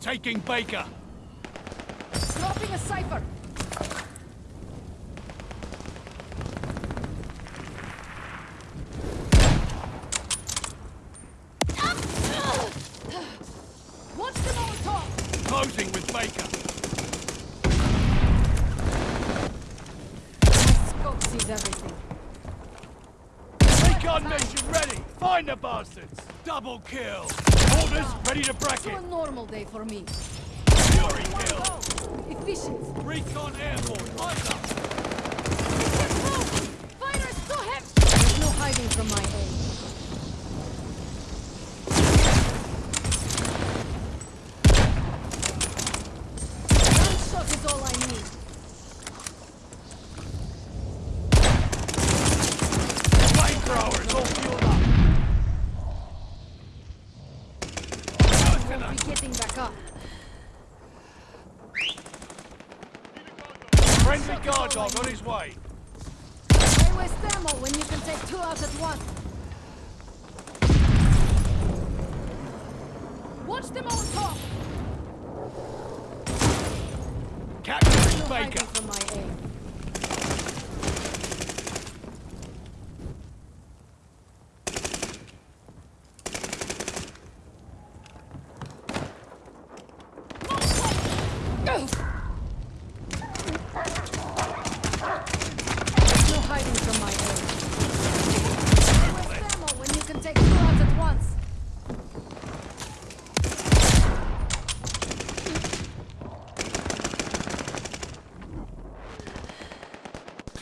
Taking Baker. Dropping a cipher. Watch them on top. Closing with Baker. Sees everything. Recon mission ready. Find the bastards. Double kill. Orders ready to To bracket. a normal day for me. Fury kill. Efficient. Recon airborne. Eyes up. It's. Fire too heavy. There's no hiding from my aim. Be getting back up. Friendly guard dog on his way. Why waste ammo when you can take two out at once? Watch them on top. Capturing Baker. from my aim. There's no hiding from my aim. Why waste ammo when you can take two out at once?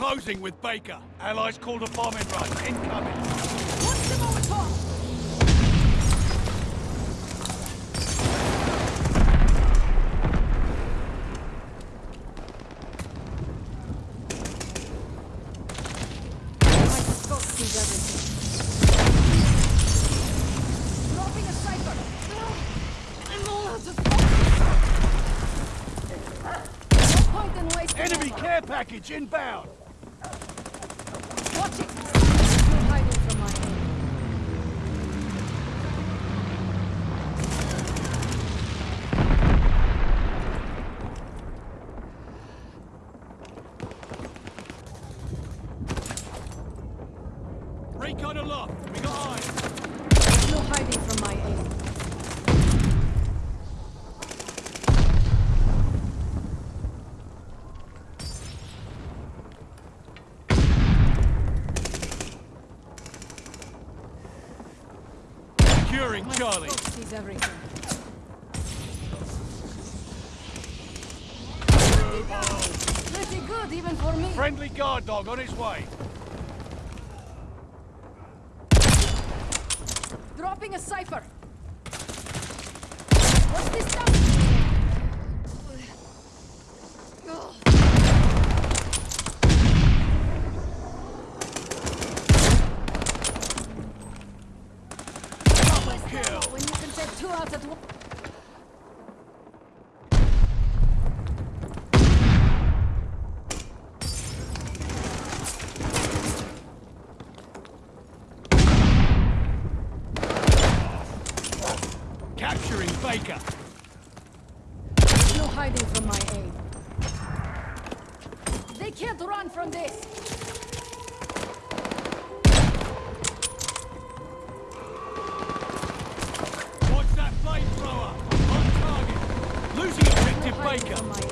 Closing with Baker. Allies called a bombing run. Incoming. Watch them on top. My scope sees everything. Dropping a cipher. I'm all out of focus. No point in wasting Enemy ammo. care package inbound. Watch it. There's no hiding from my aim. Recon aloft. We got eyes. There's no hiding from my aim. Securing My Charlie. sees everything. Pretty good, even for me. Friendly guard dog on his way. Dropping a cipher. What's this stuff? Kill. When you can take two out at once. Capturing Baker. No hiding from my aim. They can't run from this. Watch that flamethrower. On target. Losing objective No Baker.